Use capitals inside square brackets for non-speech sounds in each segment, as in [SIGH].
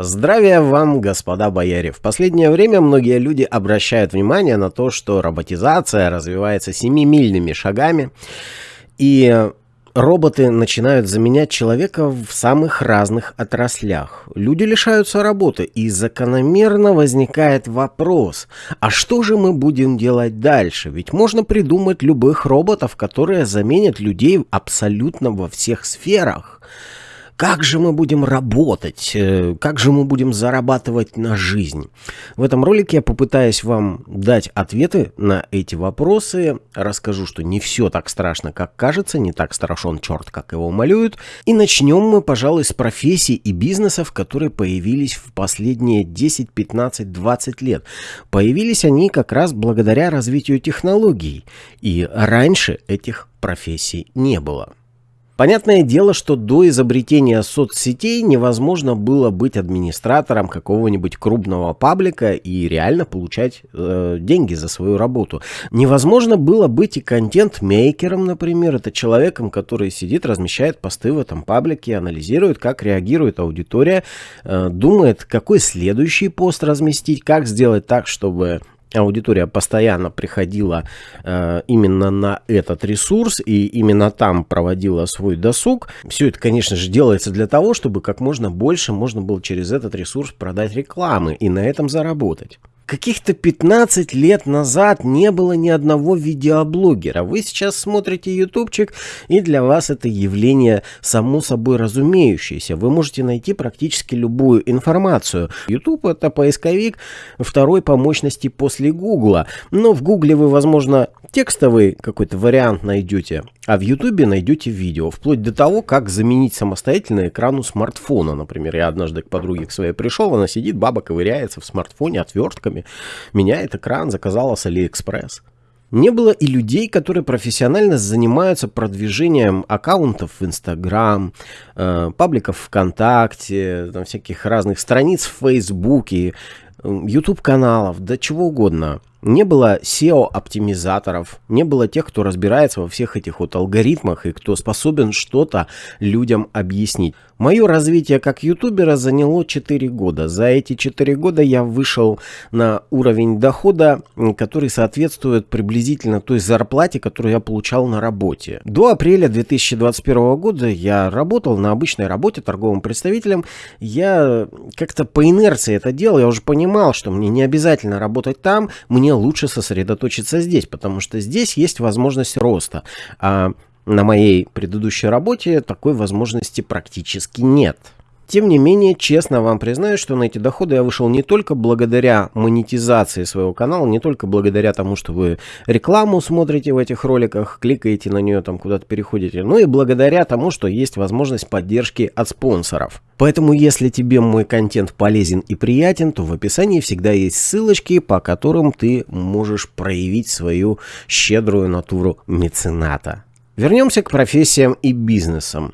Здравия вам, господа бояре! В последнее время многие люди обращают внимание на то, что роботизация развивается семимильными шагами, и роботы начинают заменять человека в самых разных отраслях. Люди лишаются работы, и закономерно возникает вопрос, а что же мы будем делать дальше? Ведь можно придумать любых роботов, которые заменят людей абсолютно во всех сферах. Как же мы будем работать? Э, как же мы будем зарабатывать на жизнь? В этом ролике я попытаюсь вам дать ответы на эти вопросы. Расскажу, что не все так страшно, как кажется, не так страшен черт, как его малюют. И начнем мы, пожалуй, с профессий и бизнесов, которые появились в последние 10, 15, 20 лет. Появились они как раз благодаря развитию технологий. И раньше этих профессий не было. Понятное дело, что до изобретения соцсетей невозможно было быть администратором какого-нибудь крупного паблика и реально получать э, деньги за свою работу. Невозможно было быть и контент-мейкером, например. Это человеком, который сидит, размещает посты в этом паблике, анализирует, как реагирует аудитория, э, думает, какой следующий пост разместить, как сделать так, чтобы аудитория постоянно приходила э, именно на этот ресурс и именно там проводила свой досуг. Все это, конечно же, делается для того, чтобы как можно больше можно было через этот ресурс продать рекламы и на этом заработать. Каких-то 15 лет назад не было ни одного видеоблогера. Вы сейчас смотрите ютубчик, и для вас это явление само собой разумеющееся. Вы можете найти практически любую информацию. YouTube это поисковик второй по мощности после Гугла. Но в Гугле вы, возможно, текстовый какой-то вариант найдете, а в Ютубе найдете видео, вплоть до того, как заменить самостоятельно экрану смартфона. Например, я однажды к подруге к своей пришел, она сидит, баба ковыряется в смартфоне отвертками, меняет экран, заказала с Алиэкспресс. Не было и людей, которые профессионально занимаются продвижением аккаунтов в Инстаграм, э, пабликов ВКонтакте, там всяких разных страниц в Фейсбуке, YouTube каналов, да чего угодно. Не было SEO-оптимизаторов, не было тех, кто разбирается во всех этих вот алгоритмах и кто способен что-то людям объяснить. Мое развитие как ютубера заняло 4 года. За эти 4 года я вышел на уровень дохода, который соответствует приблизительно той зарплате, которую я получал на работе. До апреля 2021 года я работал на обычной работе торговым представителем. Я как-то по инерции это делал, я уже понимал, что мне не обязательно работать там, мне лучше сосредоточиться здесь, потому что здесь есть возможность роста. А на моей предыдущей работе такой возможности практически нет. Тем не менее, честно вам признаю, что на эти доходы я вышел не только благодаря монетизации своего канала, не только благодаря тому, что вы рекламу смотрите в этих роликах, кликаете на нее, там куда-то переходите, но и благодаря тому, что есть возможность поддержки от спонсоров. Поэтому, если тебе мой контент полезен и приятен, то в описании всегда есть ссылочки, по которым ты можешь проявить свою щедрую натуру мецената. Вернемся к профессиям и бизнесам.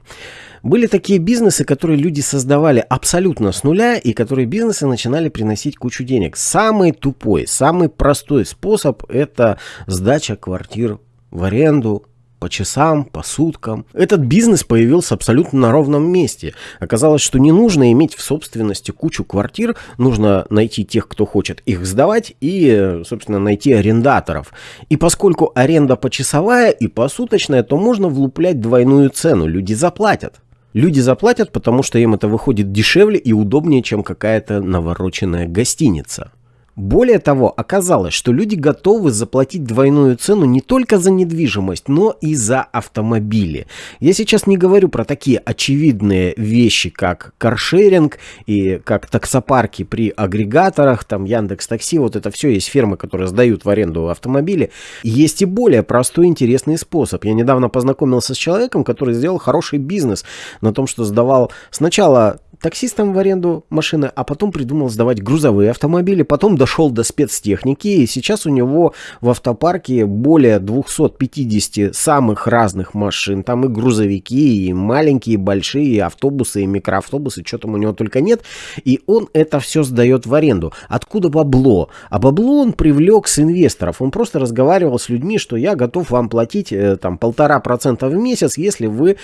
Были такие бизнесы, которые люди создавали абсолютно с нуля, и которые бизнесы начинали приносить кучу денег. Самый тупой, самый простой способ – это сдача квартир в аренду по часам, по суткам. Этот бизнес появился абсолютно на ровном месте. Оказалось, что не нужно иметь в собственности кучу квартир, нужно найти тех, кто хочет их сдавать и, собственно, найти арендаторов. И поскольку аренда почасовая и посуточная, то можно влуплять двойную цену, люди заплатят. Люди заплатят, потому что им это выходит дешевле и удобнее, чем какая-то навороченная гостиница. Более того, оказалось, что люди готовы заплатить двойную цену не только за недвижимость, но и за автомобили. Я сейчас не говорю про такие очевидные вещи, как каршеринг и как таксопарки при агрегаторах, там Яндекс Такси, вот это все есть фирмы, которые сдают в аренду автомобили. Есть и более простой интересный способ. Я недавно познакомился с человеком, который сделал хороший бизнес на том, что сдавал сначала таксистам в аренду машины, а потом придумал сдавать грузовые автомобили, потом дошел до спецтехники, и сейчас у него в автопарке более 250 самых разных машин, там и грузовики, и маленькие, и большие, и автобусы, и микроавтобусы, что там у него только нет, и он это все сдает в аренду. Откуда бабло? А бабло он привлек с инвесторов, он просто разговаривал с людьми, что я готов вам платить э, там полтора процента в месяц, если вы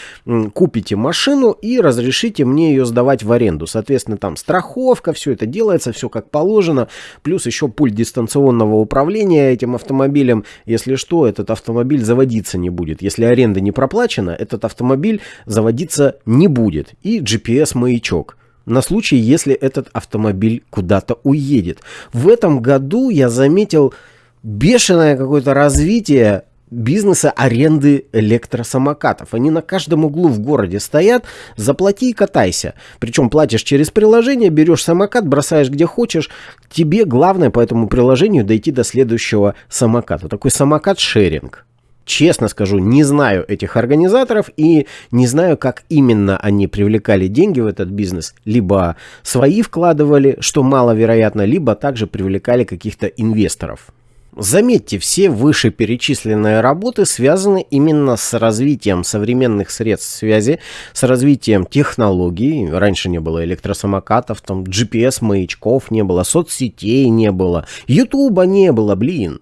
купите машину и разрешите мне ее сдавать в в аренду. Соответственно, там страховка, все это делается, все как положено. Плюс еще пульт дистанционного управления этим автомобилем. Если что, этот автомобиль заводиться не будет. Если аренда не проплачена, этот автомобиль заводиться не будет. И GPS-маячок на случай, если этот автомобиль куда-то уедет. В этом году я заметил бешеное какое-то развитие бизнеса аренды электросамокатов. Они на каждом углу в городе стоят, заплати и катайся. Причем платишь через приложение, берешь самокат, бросаешь где хочешь. Тебе главное по этому приложению дойти до следующего самоката. Такой самокат-шеринг. Честно скажу, не знаю этих организаторов и не знаю, как именно они привлекали деньги в этот бизнес. Либо свои вкладывали, что маловероятно, либо также привлекали каких-то инвесторов. Заметьте, все вышеперечисленные работы связаны именно с развитием современных средств связи, с развитием технологий. Раньше не было электросамокатов, там GPS-маячков не было, соцсетей не было, Ютуба не было, блин.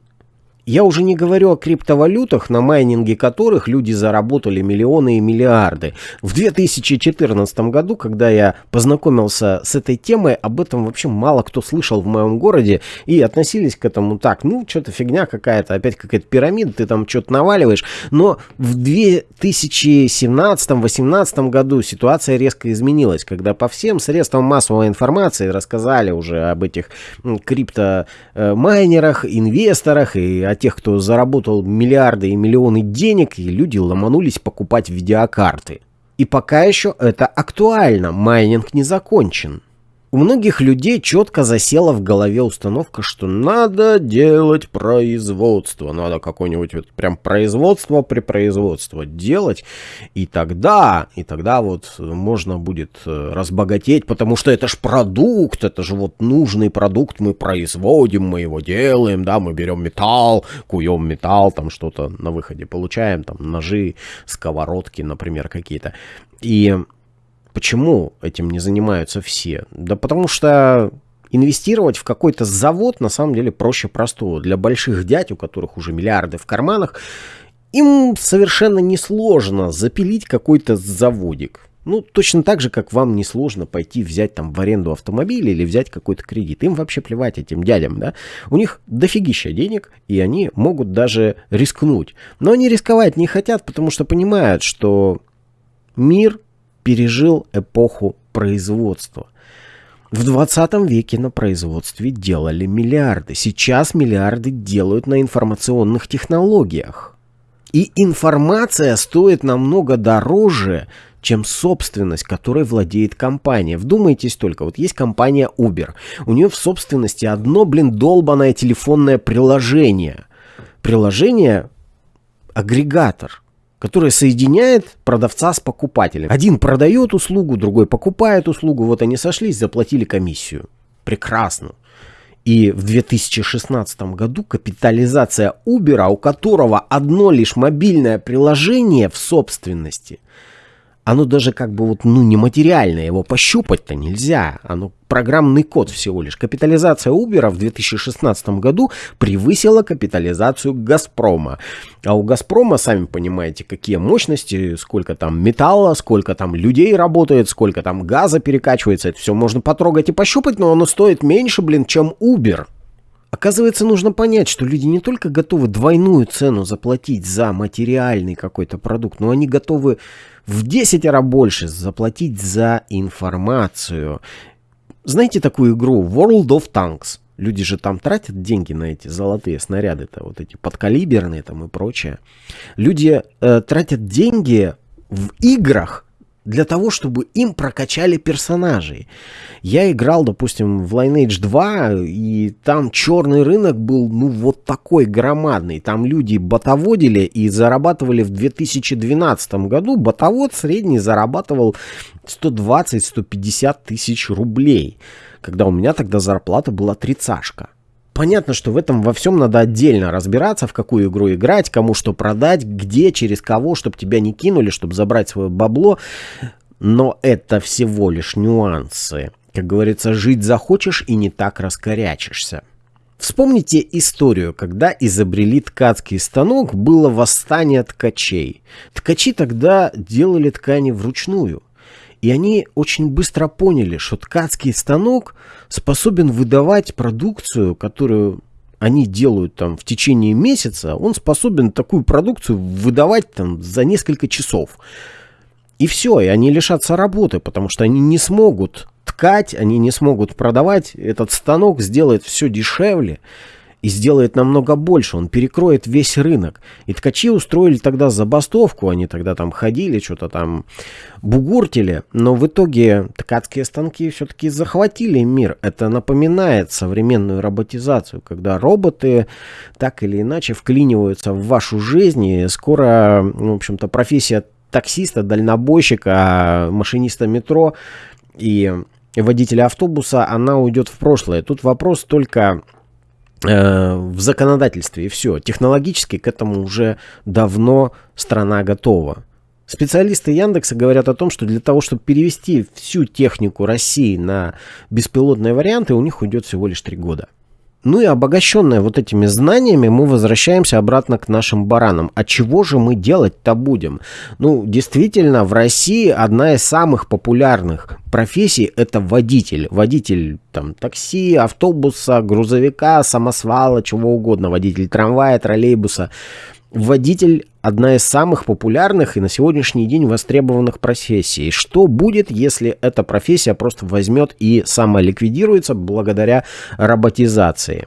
Я уже не говорю о криптовалютах, на майнинге которых люди заработали миллионы и миллиарды. В 2014 году, когда я познакомился с этой темой, об этом вообще мало кто слышал в моем городе и относились к этому так, ну, что-то фигня какая-то, опять какая-то пирамида, ты там что-то наваливаешь. Но в 2017-2018 году ситуация резко изменилась, когда по всем средствам массовой информации рассказали уже об этих криптомайнерах, инвесторах и о тех, кто заработал миллиарды и миллионы денег, и люди ломанулись покупать видеокарты. И пока еще это актуально, майнинг не закончен. У многих людей четко засела в голове установка, что надо делать производство. Надо какое-нибудь вот прям производство при производство делать. И тогда, и тогда вот можно будет э, разбогатеть, потому что это ж продукт, это же вот нужный продукт, мы производим, мы его делаем, да, мы берем металл, куем металл, там что-то на выходе получаем, там ножи, сковородки, например, какие-то. И Почему этим не занимаются все? Да потому что инвестировать в какой-то завод на самом деле проще простого. Для больших дядь, у которых уже миллиарды в карманах, им совершенно несложно запилить какой-то заводик. Ну, точно так же, как вам несложно пойти взять там в аренду автомобиль или взять какой-то кредит. Им вообще плевать этим дядям, да. У них дофигища денег, и они могут даже рискнуть. Но они рисковать не хотят, потому что понимают, что мир пережил эпоху производства. В 20 веке на производстве делали миллиарды. Сейчас миллиарды делают на информационных технологиях. И информация стоит намного дороже, чем собственность, которой владеет компания. Вдумайтесь только, вот есть компания Uber. У нее в собственности одно, блин, долбанное телефонное приложение. Приложение агрегатор – которая соединяет продавца с покупателем. Один продает услугу, другой покупает услугу. Вот они сошлись, заплатили комиссию. Прекрасно. И в 2016 году капитализация Uber, у которого одно лишь мобильное приложение в собственности, оно даже как бы вот, ну, нематериальное, его пощупать-то нельзя. Оно программный код всего лишь. Капитализация Uber в 2016 году превысила капитализацию Газпрома. А у Газпрома, сами понимаете, какие мощности, сколько там металла, сколько там людей работает, сколько там газа перекачивается. Это все можно потрогать и пощупать, но оно стоит меньше, блин, чем Uber. Оказывается, нужно понять, что люди не только готовы двойную цену заплатить за материальный какой-то продукт, но они готовы в 10 раз больше заплатить за информацию. Знаете такую игру World of Tanks? Люди же там тратят деньги на эти золотые снаряды-то, вот эти подкалиберные там и прочее. Люди э, тратят деньги в играх для того, чтобы им прокачали персонажей. Я играл, допустим, в Lineage 2, и там черный рынок был, ну, вот такой громадный. Там люди ботоводили и зарабатывали в 2012 году. Ботовод средний зарабатывал 120-150 тысяч рублей, когда у меня тогда зарплата была тридцашка. Понятно, что в этом во всем надо отдельно разбираться, в какую игру играть, кому что продать, где, через кого, чтобы тебя не кинули, чтобы забрать свое бабло. Но это всего лишь нюансы. Как говорится, жить захочешь и не так раскорячишься. Вспомните историю, когда изобрели ткацкий станок, было восстание ткачей. Ткачи тогда делали ткани вручную. И они очень быстро поняли, что ткацкий станок способен выдавать продукцию, которую они делают там в течение месяца, он способен такую продукцию выдавать там за несколько часов. И все, и они лишатся работы, потому что они не смогут ткать, они не смогут продавать. Этот станок сделает все дешевле и сделает намного больше, он перекроет весь рынок. И ткачи устроили тогда забастовку, они тогда там ходили, что-то там бугуртили, но в итоге ткацкие станки все-таки захватили мир. Это напоминает современную роботизацию, когда роботы так или иначе вклиниваются в вашу жизнь, и скоро, в общем-то, профессия таксиста, дальнобойщика, машиниста метро и водителя автобуса, она уйдет в прошлое. Тут вопрос только в законодательстве и все. Технологически к этому уже давно страна готова. Специалисты Яндекса говорят о том, что для того, чтобы перевести всю технику России на беспилотные варианты, у них уйдет всего лишь три года. Ну и обогащенная вот этими знаниями, мы возвращаемся обратно к нашим баранам. А чего же мы делать-то будем? Ну, действительно, в России одна из самых популярных профессий – это водитель. Водитель там, такси, автобуса, грузовика, самосвала, чего угодно. Водитель трамвая, троллейбуса – Водитель – одна из самых популярных и на сегодняшний день востребованных профессий. Что будет, если эта профессия просто возьмет и самоликвидируется благодаря роботизации?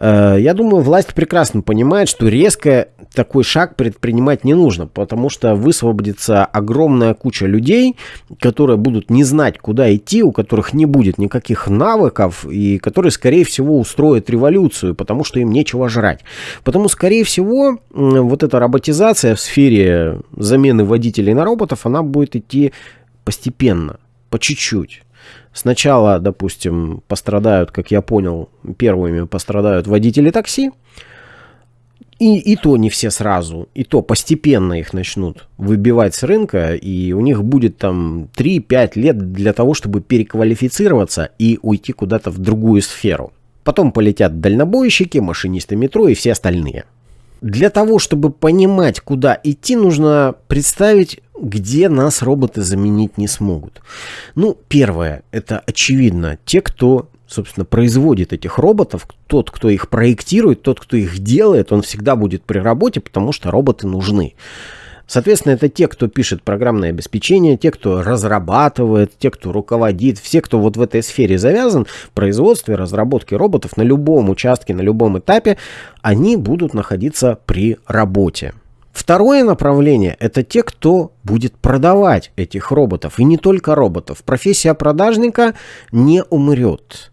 Э, я думаю, власть прекрасно понимает, что резко такой шаг предпринимать не нужно, потому что высвободится огромная куча людей, которые будут не знать, куда идти, у которых не будет никаких навыков, и которые, скорее всего, устроят революцию, потому что им нечего жрать. Потому, скорее всего, вот эта роботизация в сфере замены водителей на роботов, она будет идти постепенно, по чуть-чуть. Сначала, допустим, пострадают, как я понял, первыми пострадают водители такси. И, и то не все сразу, и то постепенно их начнут выбивать с рынка, и у них будет там 3-5 лет для того, чтобы переквалифицироваться и уйти куда-то в другую сферу. Потом полетят дальнобойщики, машинисты метро и все остальные. Для того, чтобы понимать, куда идти, нужно представить, где нас роботы заменить не смогут. Ну, первое, это очевидно, те, кто собственно, производит этих роботов, тот, кто их проектирует, тот, кто их делает, он всегда будет при работе, потому что роботы нужны. Соответственно, это те, кто пишет программное обеспечение, те, кто разрабатывает, те, кто руководит, все, кто вот в этой сфере завязан, производстве, разработке роботов на любом участке, на любом этапе, они будут находиться при работе. Второе направление – это те, кто будет продавать этих роботов. И не только роботов. Профессия продажника не умрет.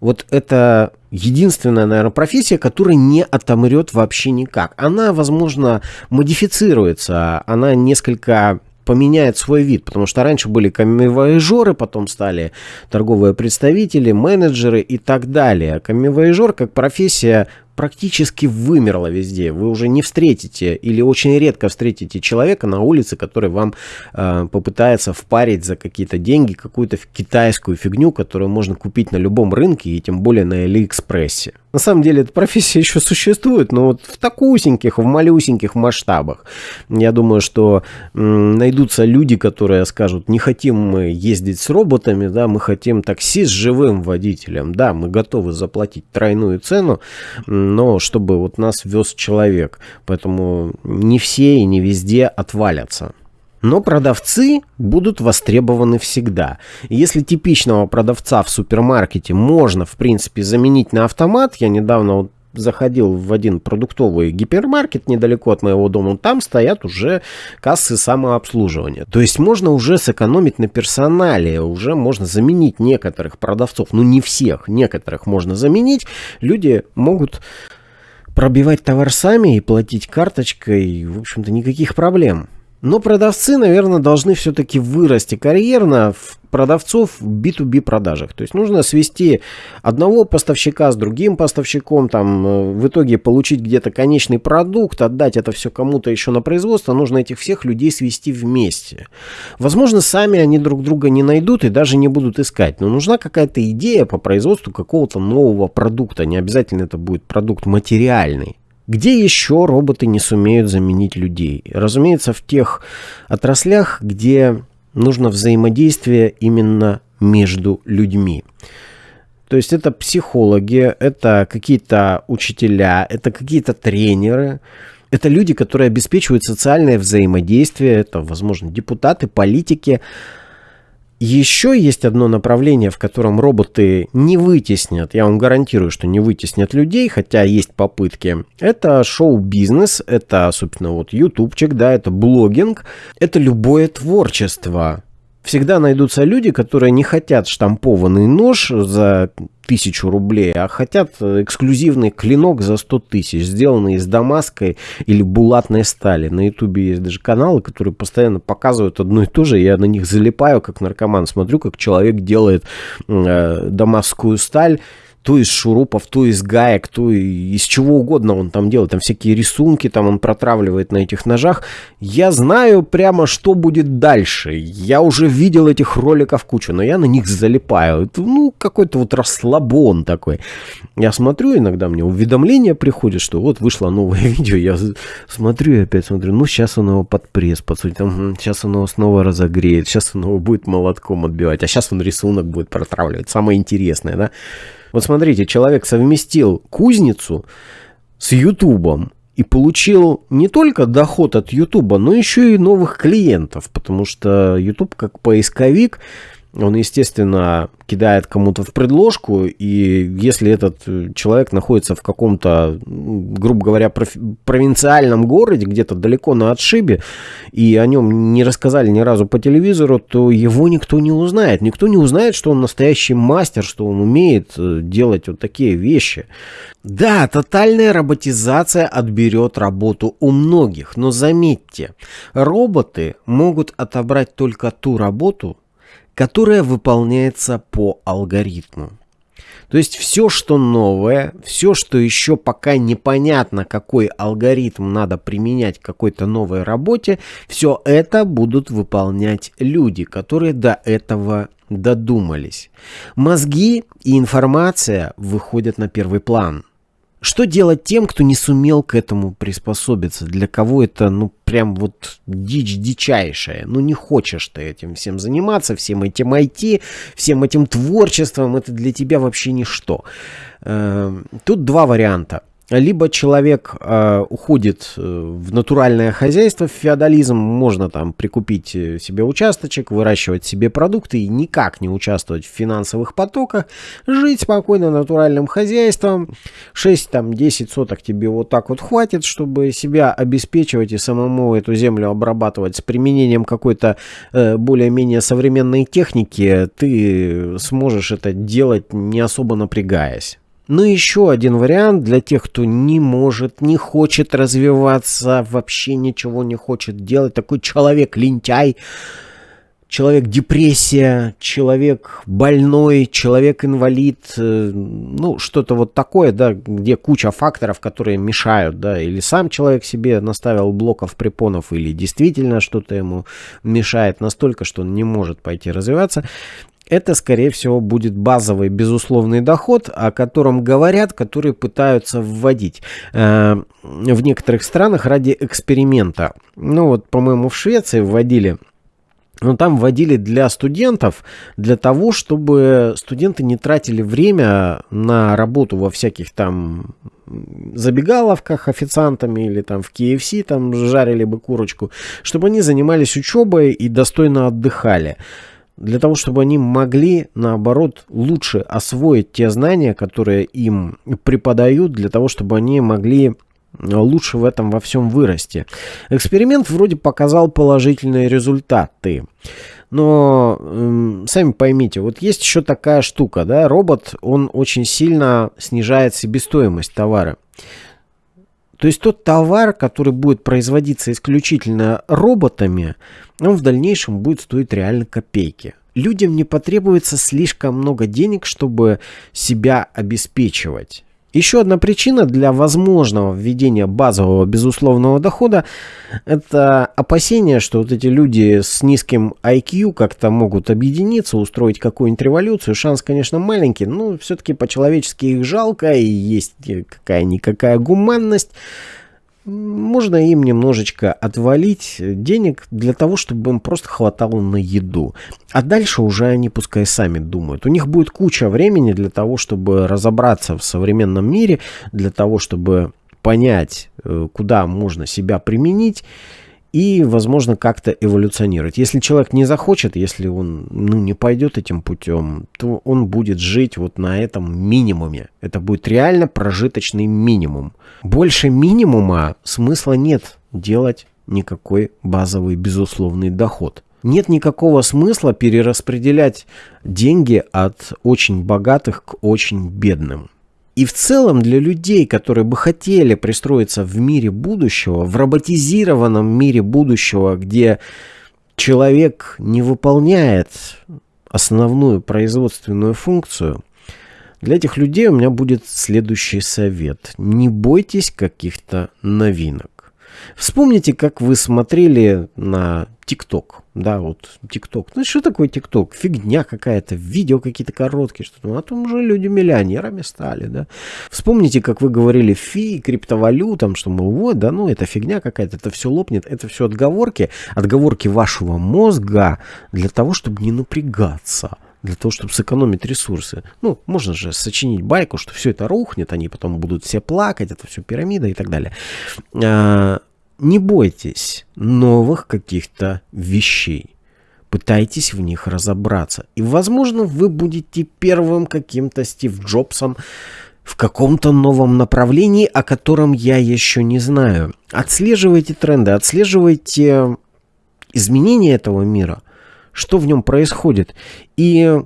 Вот это единственная, наверное, профессия, которая не отомрет вообще никак. Она, возможно, модифицируется, она несколько поменяет свой вид, потому что раньше были камевояжеры, потом стали торговые представители, менеджеры и так далее. Камевояжер как профессия практически вымерла везде. Вы уже не встретите или очень редко встретите человека на улице, который вам э, попытается впарить за какие-то деньги какую-то китайскую фигню, которую можно купить на любом рынке и тем более на Алиэкспрессе. На самом деле эта профессия [LAUGHS] еще существует, но вот в такусеньких, в малюсеньких масштабах. Я думаю, что найдутся люди, которые скажут, не хотим мы ездить с роботами, да, мы хотим такси с живым водителем, да, мы готовы заплатить тройную цену, но чтобы вот нас вез человек. Поэтому не все и не везде отвалятся. Но продавцы будут востребованы всегда. Если типичного продавца в супермаркете можно, в принципе, заменить на автомат, я недавно вот заходил в один продуктовый гипермаркет недалеко от моего дома, там стоят уже кассы самообслуживания. То есть можно уже сэкономить на персонале, уже можно заменить некоторых продавцов, ну не всех, некоторых можно заменить. Люди могут пробивать товар сами и платить карточкой, в общем-то, никаких проблем. Но продавцы, наверное, должны все-таки вырасти карьерно в продавцов в B2B продажах. То есть нужно свести одного поставщика с другим поставщиком, там э, в итоге получить где-то конечный продукт, отдать это все кому-то еще на производство. Нужно этих всех людей свести вместе. Возможно, сами они друг друга не найдут и даже не будут искать. Но нужна какая-то идея по производству какого-то нового продукта. Не обязательно это будет продукт материальный. Где еще роботы не сумеют заменить людей? Разумеется, в тех отраслях, где нужно взаимодействие именно между людьми. То есть это психологи, это какие-то учителя, это какие-то тренеры, это люди, которые обеспечивают социальное взаимодействие, это, возможно, депутаты, политики. Еще есть одно направление, в котором роботы не вытеснят, я вам гарантирую, что не вытеснят людей, хотя есть попытки. Это шоу-бизнес, это, собственно, вот ютубчик, да, это блогинг, это любое творчество всегда найдутся люди, которые не хотят штампованный нож за тысячу рублей, а хотят эксклюзивный клинок за 100 тысяч, сделанный из дамасской или булатной стали. На ютубе есть даже каналы, которые постоянно показывают одно и то же. Я на них залипаю, как наркоман. Смотрю, как человек делает э, дамасскую сталь то из шурупов, то из гаек, то из чего угодно он там делает, там всякие рисунки, там он протравливает на этих ножах. Я знаю прямо, что будет дальше. Я уже видел этих роликов кучу, но я на них залипаю. Это, ну, какой-то вот расслабон такой. Я смотрю, иногда мне уведомление приходит, что вот вышло новое [LAUGHS] видео, я смотрю опять смотрю, ну, сейчас он его под пресс подсудит, там, сейчас он его снова разогреет, сейчас он его будет молотком отбивать, а сейчас он рисунок будет протравливать. Самое интересное, да? Вот смотрите, человек совместил кузницу с Ютубом и получил не только доход от Ютуба, но еще и новых клиентов, потому что Ютуб как поисковик он, естественно, кидает кому-то в предложку, и если этот э, человек находится в каком-то, грубо говоря, провинциальном городе, где-то далеко на отшибе, и о нем не рассказали ни разу по телевизору, то его никто не узнает. Никто не узнает, что он настоящий мастер, что он умеет э, делать вот такие вещи. Да, тотальная роботизация отберет работу у многих, но заметьте, роботы могут отобрать только ту работу, которая выполняется по алгоритму. То есть все, что новое, все, что еще пока непонятно, какой алгоритм надо применять к какой-то новой работе, все это будут выполнять люди, которые до этого додумались. Мозги и информация выходят на первый план. Что делать тем, кто не сумел к этому приспособиться? Для кого это, ну, прям вот дичь дичайшая? Ну, не хочешь ты этим всем заниматься, всем этим IT, всем этим творчеством, это для тебя вообще ничто. Эм, тут два варианта. Либо человек э, уходит э, в натуральное хозяйство, в феодализм, можно там прикупить э, себе участочек, выращивать себе продукты и никак не участвовать в финансовых потоках, жить спокойно натуральным хозяйством, 6-10 соток тебе вот так вот хватит, чтобы себя обеспечивать и самому эту землю обрабатывать с применением какой-то э, более-менее современной техники, ты сможешь это делать не особо напрягаясь. Ну еще один вариант для тех, кто не может, не хочет развиваться, вообще ничего не хочет делать. Такой человек-лентяй, человек-депрессия, человек больной, человек-инвалид, э, ну, что-то вот такое, да, где куча факторов, которые мешают, да, или сам человек себе наставил блоков препонов, или действительно что-то ему мешает настолько, что он не может пойти развиваться это, скорее всего, будет базовый безусловный доход, о котором говорят, которые пытаются вводить э, в некоторых странах ради эксперимента. Ну вот, по-моему, в Швеции вводили но там вводили для студентов, для того, чтобы студенты не тратили время на работу во всяких там забегаловках официантами или там в KFC там жарили бы курочку, чтобы они занимались учебой и достойно отдыхали для того, чтобы они могли, наоборот, лучше освоить те знания, которые им преподают, для того, чтобы они могли лучше в этом во всем вырасти. Эксперимент вроде показал положительные результаты. Но э, сами поймите, вот есть еще такая штука, да, робот, он очень сильно снижает себестоимость товара. То есть тот товар, который будет производиться исключительно роботами, он в дальнейшем будет стоить реально копейки. Людям не потребуется слишком много денег, чтобы себя обеспечивать. Еще одна причина для возможного введения базового безусловного дохода – это опасение, что вот эти люди с низким IQ как-то могут объединиться, устроить какую-нибудь революцию. Шанс, конечно, маленький, но все-таки по-человечески их жалко, и есть какая-никакая гуманность. Можно им немножечко отвалить денег для того, чтобы им просто хватало на еду. А дальше уже они пускай сами думают. У них будет куча времени для того, чтобы разобраться в современном мире, для того, чтобы понять, э, куда можно себя применить и, возможно, как-то эволюционировать. Если человек не захочет, если он ну, не пойдет этим путем, то он будет жить вот на этом минимуме. Это будет реально прожиточный минимум. Больше минимума смысла нет делать никакой базовый безусловный доход. Нет никакого смысла перераспределять деньги от очень богатых к очень бедным. И в целом для людей, которые бы хотели пристроиться в мире будущего, в роботизированном мире будущего, где человек не выполняет основную производственную функцию, для этих людей у меня будет следующий совет. Не бойтесь каких-то новинок. Вспомните, как вы смотрели на ТикТок. Да, вот ТикТок. Ну что такое ТикТок? Фигня какая-то, видео какие-то короткие, что-то. А там уже люди миллионерами стали, да. Вспомните, как вы говорили фи, криптовалютам, что, мол, вот, да, ну это фигня какая-то, это все лопнет. Это все отговорки, отговорки вашего мозга для того, чтобы не напрягаться для того, чтобы сэкономить ресурсы. Ну, можно же сочинить байку, что все это рухнет, они потом будут все плакать, это все пирамида и так далее. А, не бойтесь новых каких-то вещей. Пытайтесь в них разобраться. И, возможно, вы будете первым каким-то Стив Джобсом в каком-то новом направлении, о котором я еще не знаю. Отслеживайте тренды, отслеживайте изменения этого мира, что в нем происходит. И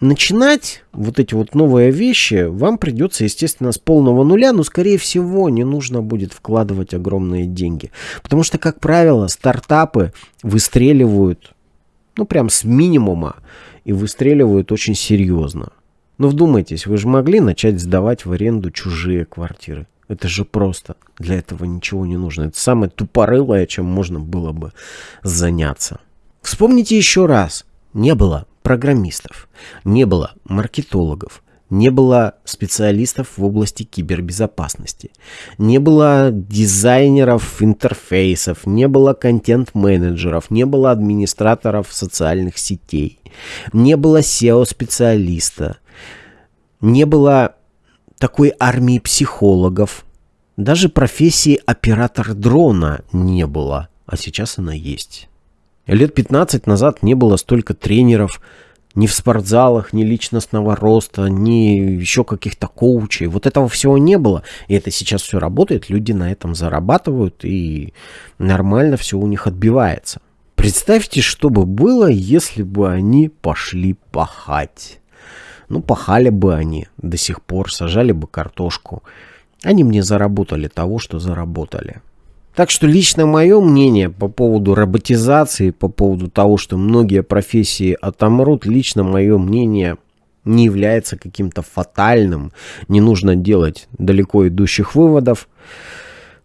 начинать вот эти вот новые вещи вам придется, естественно, с полного нуля, но, скорее всего, не нужно будет вкладывать огромные деньги. Потому что, как правило, стартапы выстреливают, ну, прям с минимума, и выстреливают очень серьезно. Но вдумайтесь, вы же могли начать сдавать в аренду чужие квартиры. Это же просто. Для этого ничего не нужно. Это самое тупорылое, чем можно было бы заняться. Вспомните еще раз. Не было программистов, не было маркетологов, не было специалистов в области кибербезопасности, не было дизайнеров интерфейсов, не было контент-менеджеров, не было администраторов социальных сетей, не было SEO-специалиста, не было такой армии психологов, даже профессии оператор дрона не было, а сейчас она есть. Лет 15 назад не было столько тренеров ни в спортзалах, ни личностного роста, ни еще каких-то коучей. Вот этого всего не было. И это сейчас все работает, люди на этом зарабатывают, и нормально все у них отбивается. Представьте, что бы было, если бы они пошли пахать. Ну, пахали бы они до сих пор, сажали бы картошку. Они мне заработали того, что заработали. Так что лично мое мнение по поводу роботизации, по поводу того, что многие профессии отомрут, лично мое мнение не является каким-то фатальным. Не нужно делать далеко идущих выводов.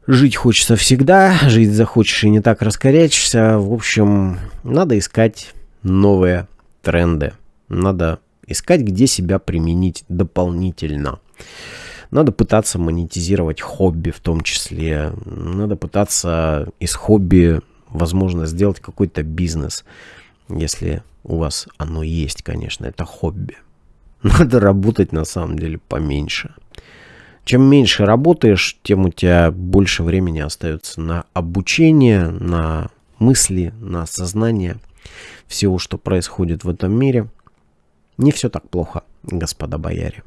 Жить хочется всегда, жить захочешь и не так раскорячишься. В общем, надо искать новые тренды. Надо искать, где себя применить дополнительно. Надо пытаться монетизировать хобби в том числе. Надо пытаться из хобби, возможно, сделать какой-то бизнес. Если у вас оно есть, конечно, это хобби. [LAUGHS] Надо работать на самом деле поменьше. Чем меньше работаешь, тем у тебя больше времени остается на обучение, на мысли, на осознание всего, что происходит в этом мире. Не все так плохо, господа бояре.